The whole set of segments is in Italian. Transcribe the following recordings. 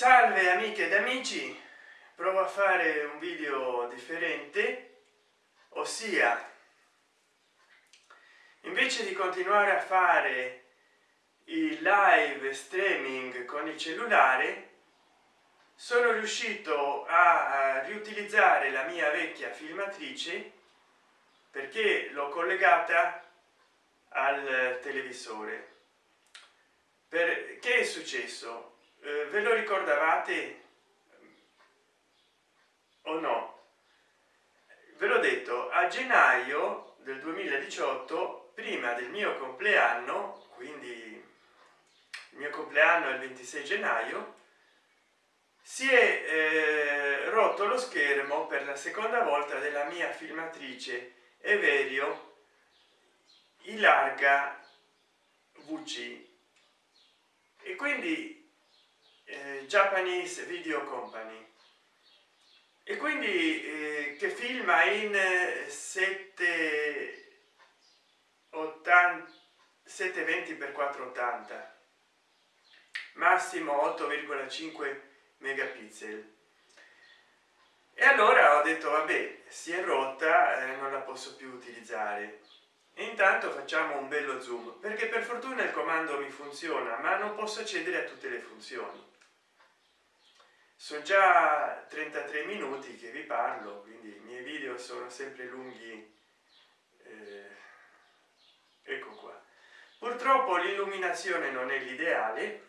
salve amiche ed amici. Provo a fare un video differente ossia invece di continuare a fare il live streaming con il cellulare sono riuscito a riutilizzare la mia vecchia filmatrice perché l'ho collegata al televisore. Perché è successo eh, ve lo ricordavate? O no? Ve l'ho detto a gennaio del 2018 prima del mio compleanno quindi il mio compleanno è il 26 gennaio si è eh, rotto lo schermo per la seconda volta della mia filmatrice Everio in larga vc e quindi eh, japanese video company. E quindi eh, che filma in 780 720 x 480 massimo 8,5 megapixel. E allora ho detto vabbè si è rotta eh, non la posso più utilizzare. E intanto facciamo un bello zoom perché per fortuna il comando mi funziona ma non posso accedere a tutte le funzioni sono già 33 minuti che vi parlo quindi i miei video sono sempre lunghi eh, ecco qua. Purtroppo l'illuminazione non è l'ideale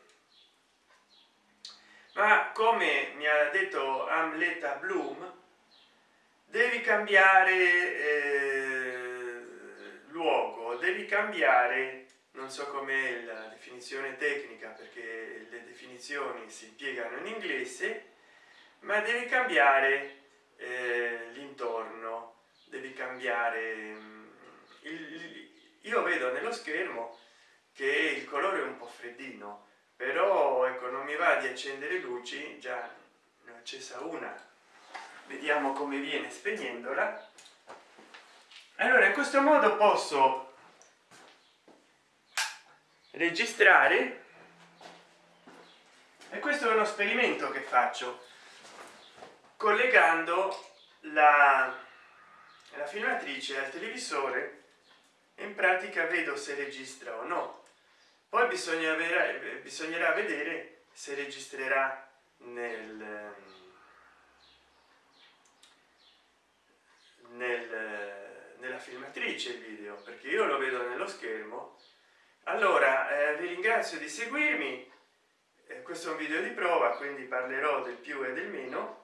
ma come mi ha detto amleta bloom devi cambiare eh, luogo devi cambiare non so com'è la definizione tecnica perché definizioni si impiegano in inglese ma devi cambiare eh, l'intorno devi cambiare mm, il, io vedo nello schermo che il colore è un po freddino però ecco non mi va di accendere luci già ne ho accesa una. Vediamo come viene spegnendola. Allora in questo modo posso registrare e questo è uno esperimento che faccio collegando la, la filmatrice al televisore in pratica vedo se registra o no. Poi bisogna avere bisognerà vedere se registrerà nel, nel nella filmatrice il video perché io lo vedo nello schermo. Allora eh, vi ringrazio di seguirmi eh, questo è un video di prova quindi parlerò del più e del meno.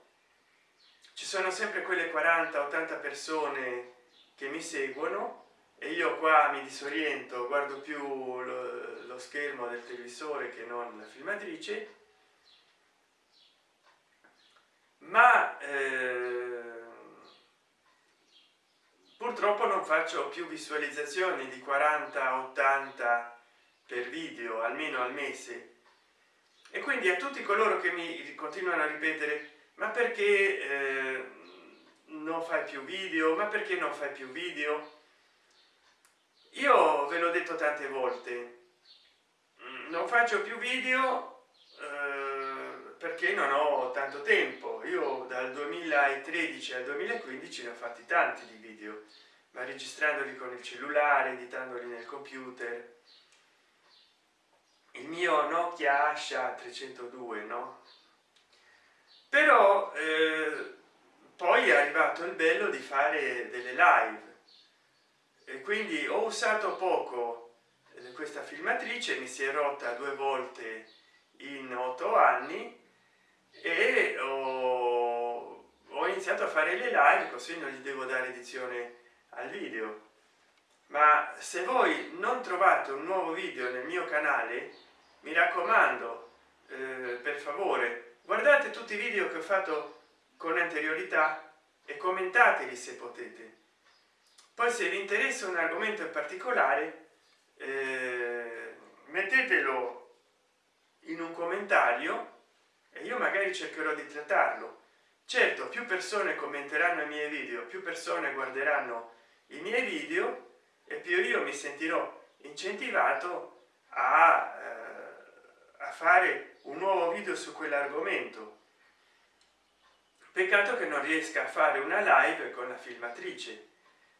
Ci sono sempre quelle 40 80 persone che mi seguono e io qua mi disoriento guardo più lo, lo schermo del televisore che non la filmatrice. Ma eh, purtroppo non faccio più visualizzazioni di 40 80 per video almeno al mese e quindi a tutti coloro che mi continuano a ripetere ma perché eh, non fai più video? Ma perché non fai più video? Io ve l'ho detto tante volte mm, non faccio più video eh, perché non ho tanto tempo. Io dal 2013 al 2015 ne ho fatti tanti di video ma registrandoli con il cellulare editandoli nel computer il mio nokia asha 302 no? Però eh, poi è arrivato il bello di fare delle live. E quindi ho usato poco eh, questa filmatrice mi si è rotta due volte in otto anni e ho, ho iniziato a fare le live così non gli devo dare edizione al video. Ma se voi non trovate un nuovo video nel mio canale mi raccomando eh, per favore guardate tutti i video che ho fatto con anteriorità e commentateli se potete. Poi se vi interessa un argomento in particolare eh, mettetelo in un commentario e io magari cercherò di trattarlo. Certo più persone commenteranno i miei video più persone guarderanno i miei video e più io mi sentirò incentivato a, eh, fare un nuovo video su quell'argomento. Peccato che non riesca a fare una live con la filmatrice.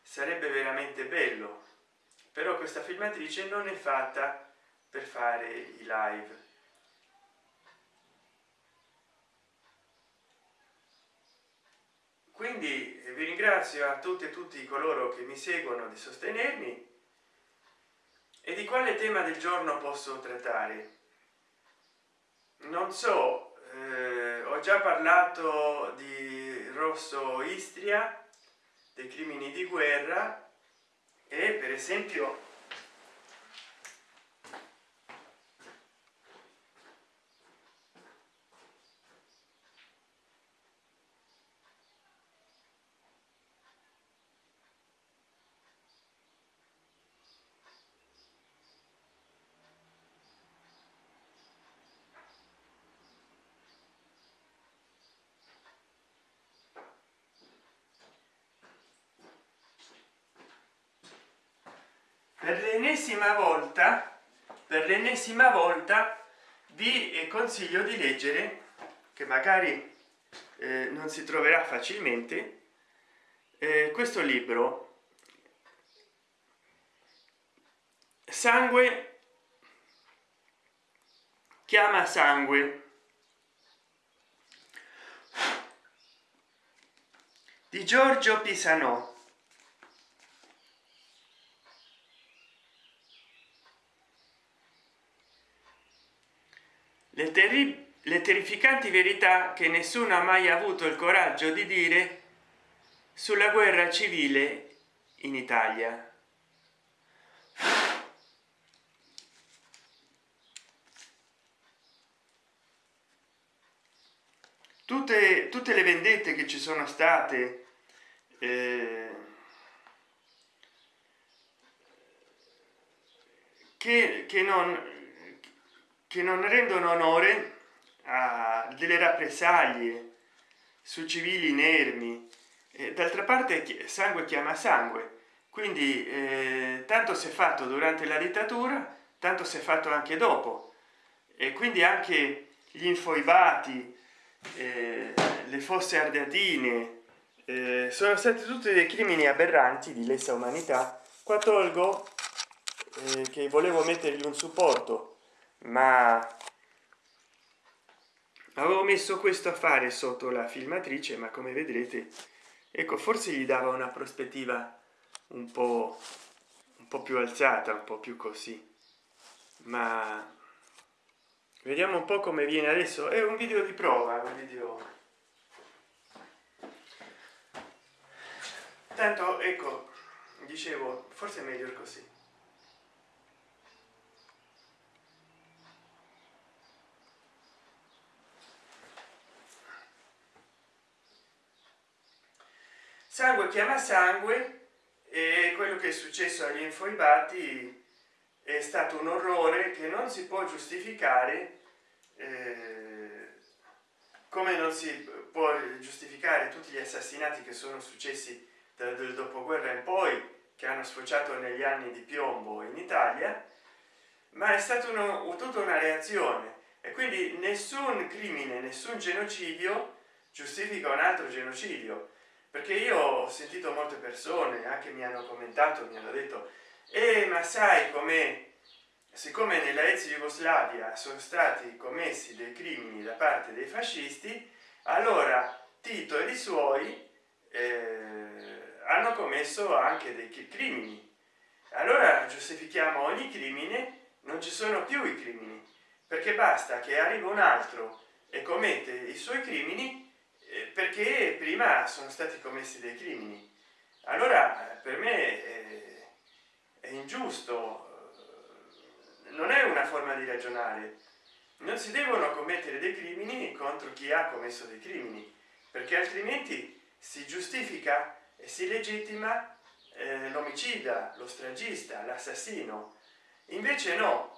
Sarebbe veramente bello. Però questa filmatrice non è fatta per fare i live. Quindi vi ringrazio a tutti e tutti coloro che mi seguono di sostenermi. E di quale tema del giorno posso trattare non so eh, ho già parlato di rosso istria dei crimini di guerra e per esempio per l'ennesima volta per l'ennesima volta vi consiglio di leggere che magari eh, non si troverà facilmente eh, questo libro. Sangue chiama sangue. Di giorgio pisano le, terri le terrificanti verità che nessuno ha mai avuto il coraggio di dire sulla guerra civile in italia. Tutte tutte le vendette che ci sono state eh, che, che non che non rendono onore a delle rappresaglie su civili inermi. D'altra parte sangue chiama sangue. Quindi eh, tanto si è fatto durante la dittatura tanto si è fatto anche dopo. E quindi anche gli infoibati eh, le fosse ardeatine eh, sono stati tutti dei crimini aberranti di lesa umanità. Qua tolgo eh, che volevo mettergli un supporto ma avevo messo questo a fare sotto la filmatrice ma come vedrete ecco forse gli dava una prospettiva un po un po più alzata un po più così. Ma vediamo un po come viene adesso. È un video di prova un video. Tanto ecco dicevo forse è meglio così sangue chiama sangue e quello che è successo agli infoibati è stato un orrore che non si può giustificare eh, come non si può giustificare tutti gli assassinati che sono successi dal, dal dopoguerra in poi che hanno sfociato negli anni di piombo in italia ma è stata tutta una reazione. E quindi nessun crimine nessun genocidio giustifica un altro genocidio perché io ho sentito molte persone anche mi hanno commentato mi hanno detto eh, ma sai come siccome nella ex jugoslavia sono stati commessi dei crimini da parte dei fascisti allora tito e i suoi eh, hanno commesso anche dei crimini. Allora giustifichiamo ogni crimine non ci sono più i crimini perché basta che arriva un altro e commette i suoi crimini perché prima sono stati commessi dei crimini. Allora per me è, è ingiusto non è una forma di ragionare. Non si devono commettere dei crimini contro chi ha commesso dei crimini perché altrimenti si giustifica e si legittima eh, l'omicida lo stragista l'assassino. Invece no.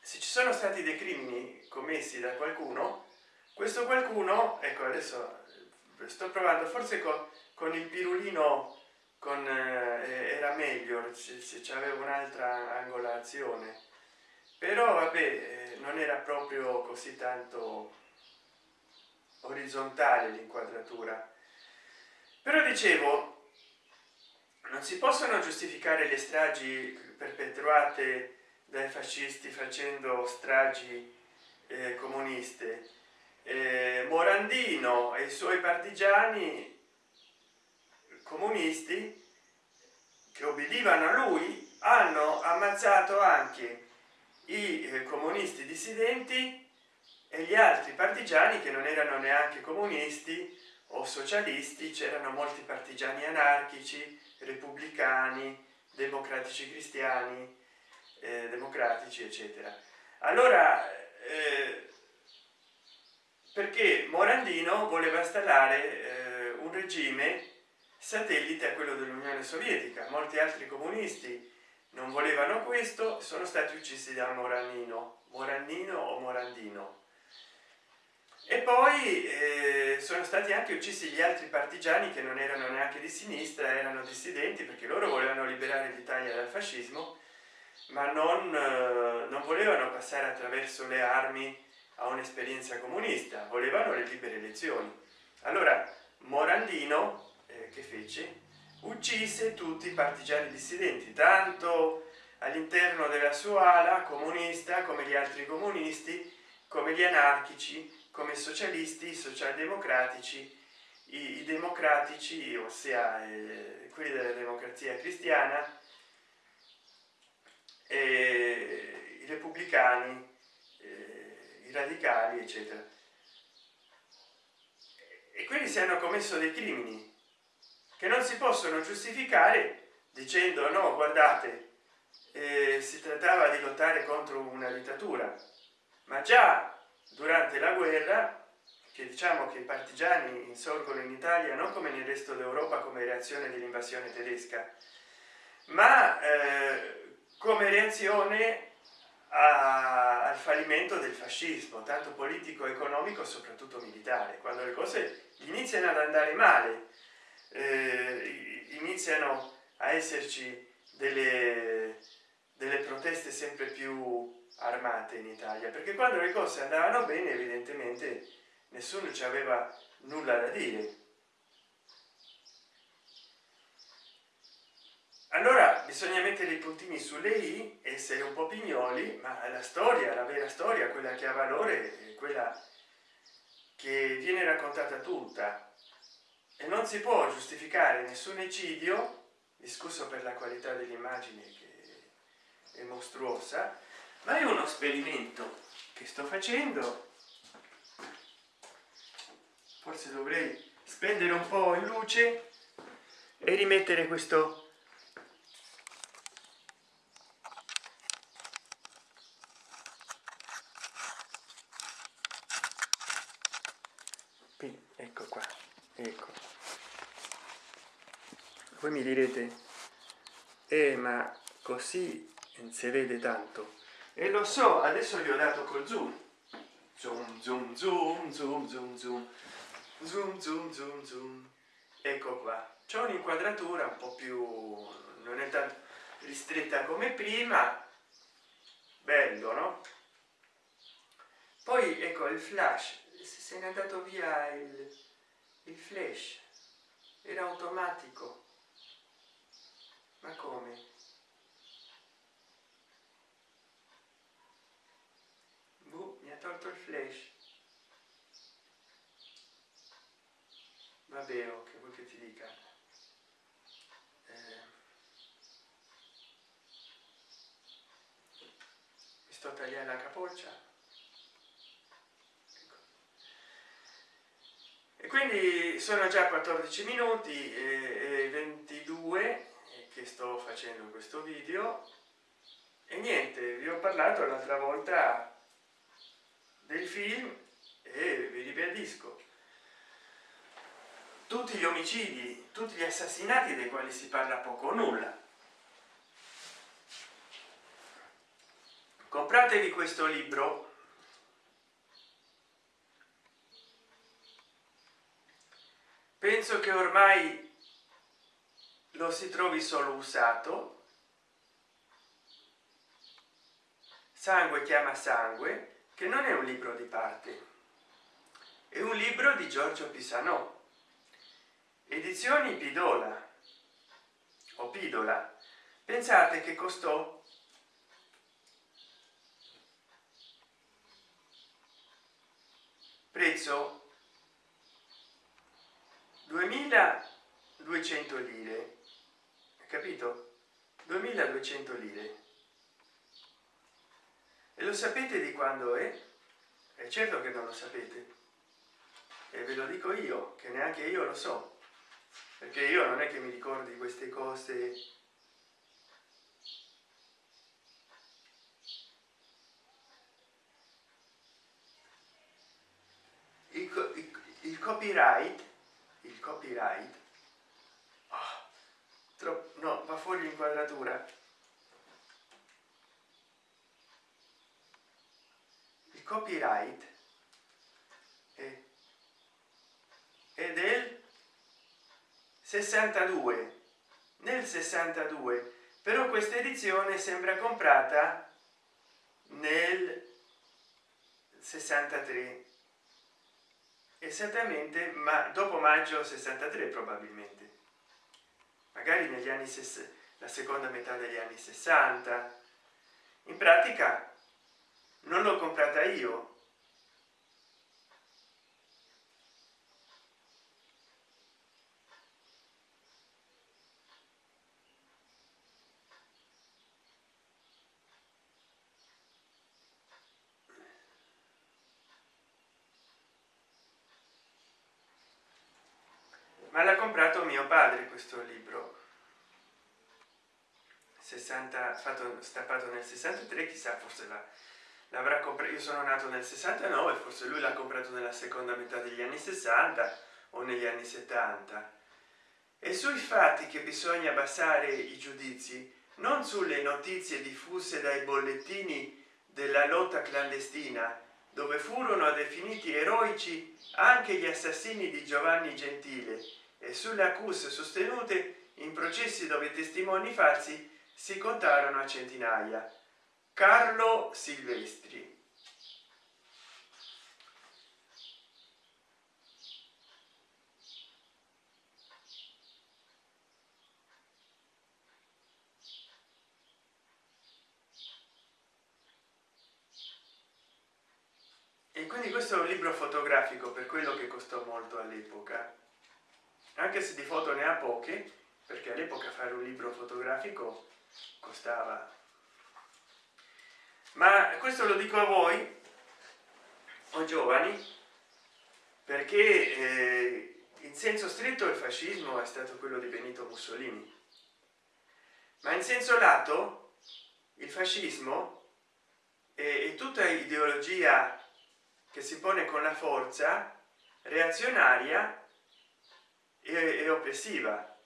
Se ci sono stati dei crimini commessi da qualcuno questo qualcuno ecco adesso sto provando forse con, con il pirulino con eh, era meglio se, c'aveva un'altra angolazione. Però vabbè eh, non era proprio così tanto orizzontale l'inquadratura. Però dicevo non si possono giustificare le stragi perpetuate dai fascisti facendo stragi eh, comuniste eh, morandino e i suoi partigiani comunisti che obbedivano a lui hanno ammazzato anche i eh, comunisti dissidenti e gli altri partigiani che non erano neanche comunisti o socialisti c'erano molti partigiani anarchici repubblicani democratici cristiani eh, democratici eccetera. Allora eh, perché morandino voleva installare eh, un regime satellite a quello dell'unione sovietica. Molti altri comunisti non volevano questo sono stati uccisi da morandino. Morandino o morandino? E poi eh, sono stati anche uccisi gli altri partigiani che non erano neanche di sinistra erano dissidenti perché loro volevano liberare l'italia dal fascismo ma non, eh, non volevano passare attraverso le armi a un'esperienza comunista volevano le libere elezioni. Allora morandino eh, che fece? Uccise tutti i partigiani dissidenti tanto all'interno della sua ala comunista come gli altri comunisti come gli anarchici come socialisti socialdemocratici i, i democratici ossia eh, quelli della democrazia cristiana i repubblicani. i radicali eccetera. E quindi si hanno commesso dei crimini che non si possono giustificare dicendo no guardate eh, si trattava di lottare contro una dittatura ma già durante la guerra che diciamo che i partigiani insorgono in italia non come nel resto d'europa come reazione dell'invasione tedesca ma eh, come reazione al fallimento del fascismo tanto politico economico soprattutto militare. Quando le cose iniziano ad andare male eh, iniziano a esserci delle, delle proteste sempre più armate in italia. Perché quando le cose andavano bene evidentemente nessuno ci aveva nulla da dire allora bisogna mettere i puntini sulle i essere un po pignoli ma la storia la vera storia quella che ha valore quella che viene raccontata tutta. E non si può giustificare nessun eccidio discusso per la qualità dell'immagine che è mostruosa ma è uno esperimento che sto facendo. Forse dovrei spendere un po in luce e rimettere questo ecco qua ecco. Voi mi direte eh ma così non si vede tanto. E lo so adesso gli ho dato col zoom. Zoom zoom zoom zoom zoom zoom. Zoom zoom zoom zoom. Ecco qua. C'è un'inquadratura un po più non è tanto ristretta come prima. Bello no? Poi ecco il flash. Se n'è andato via il, il flash era automatico. Ma come? Tolto il flash. Vabbè oh, che vuoi che ti dica? Eh, mi sto tagliando la capoccia ecco. e quindi sono già 14 minuti e, e 22 che sto facendo questo video. E niente vi ho parlato l'altra volta del film e vi ribadisco. Tutti gli omicidi tutti gli assassinati dei quali si parla poco o nulla. Compratevi questo libro penso che ormai lo si trovi solo usato. Sangue chiama sangue che non è un libro di parte è un libro di giorgio pisano edizioni pidola o pidola pensate che costò prezzo 2200 lire. Capito? 2200 lire. E lo sapete di quando è? È certo che non lo sapete. E ve lo dico io che neanche io lo so. Perché io non è che mi ricordi queste cose. Il, il, il copyright copyright? Oh, no va fuori l'inquadratura. Il copyright è, è del 62 nel 62 però questa edizione sembra comprata nel 63 esattamente ma dopo maggio 63 probabilmente. Magari negli anni la seconda metà degli anni 60 in pratica non l'ho comprata io ma l'ha comprato mio padre questo libro. 60 fatto stappato nel 63 chissà forse l'avrà comprato io sono nato nel 69 forse lui l'ha comprato nella seconda metà degli anni 60 o negli anni 70 e sui fatti che bisogna basare i giudizi non sulle notizie diffuse dai bollettini della lotta clandestina dove furono definiti eroici anche gli assassini di giovanni gentile e sulle accuse sostenute in processi dove testimoni falsi si contarono a centinaia. Carlo silvestri e quindi questo è un libro fotografico per quello che costò molto all'epoca anche se di foto ne ha poche perché all'epoca fare un libro fotografico costava. Ma questo lo dico a voi o giovani perché eh, in senso stretto il fascismo è stato quello di benito mussolini. Ma in senso lato il fascismo è tutta ideologia che si pone con la forza reazionaria e, oppressiva.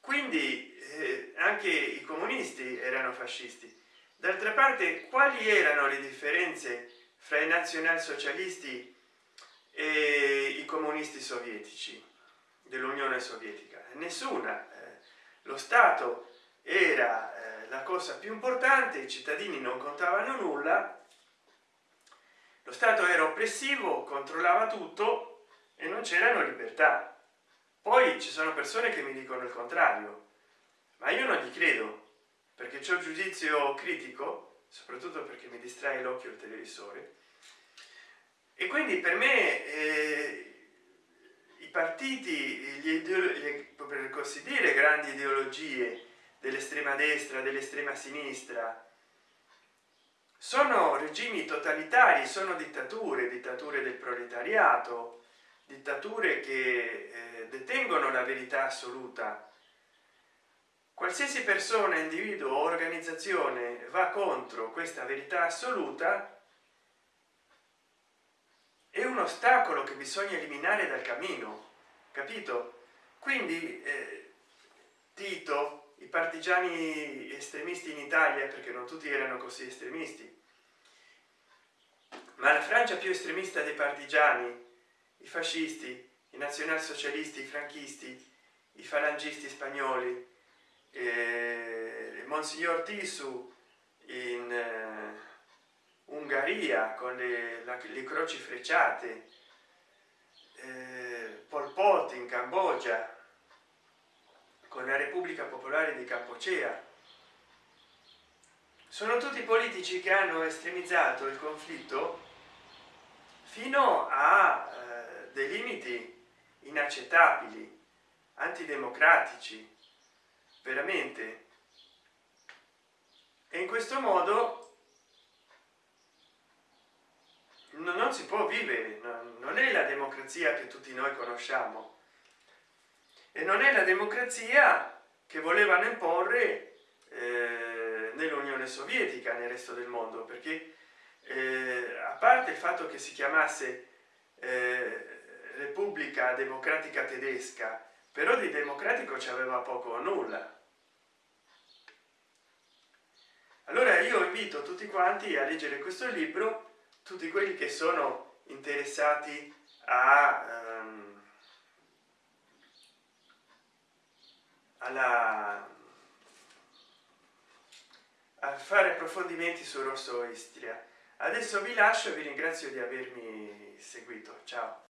Quindi eh, anche i comunisti erano fascisti. D'altra parte quali erano le differenze fra i nazionalsocialisti e i comunisti sovietici dell'unione sovietica? Nessuna eh, lo stato era eh, la cosa più importante i cittadini non contavano nulla. Lo stato era oppressivo controllava tutto e non c'erano libertà poi ci sono persone che mi dicono il contrario ma io non gli credo perché c'è un giudizio critico soprattutto perché mi distrae l'occhio il televisore. E quindi per me eh, i partiti gli, per così dire grandi ideologie dell'estrema destra dell'estrema sinistra sono regimi totalitari sono dittature dittature del proletariato dittature che eh, detengono la verità assoluta. Qualsiasi persona individuo o organizzazione va contro questa verità assoluta è un ostacolo che bisogna eliminare dal cammino capito? Quindi eh, tito i partigiani estremisti in italia perché non tutti erano così estremisti ma la francia più estremista dei partigiani i fascisti i nazionalsocialisti i franchisti i falangisti spagnoli eh, monsignor tisu in, eh, ungheria con le, la, le croci frecciate eh, pol pot in cambogia con la repubblica popolare di campocea sono tutti politici che hanno estremizzato il conflitto fino a dei limiti inaccettabili antidemocratici veramente. E in questo modo non si può vivere non è la democrazia che tutti noi conosciamo. E non è la democrazia che volevano imporre eh, nell'unione sovietica nel resto del mondo perché eh, a parte il fatto che si chiamasse eh, repubblica democratica tedesca però di democratico ci aveva poco o nulla. Allora io invito tutti quanti a leggere questo libro tutti quelli che sono interessati a um, alla a fare approfondimenti su rosso istria. Adesso vi lascio vi ringrazio di avermi seguito. Ciao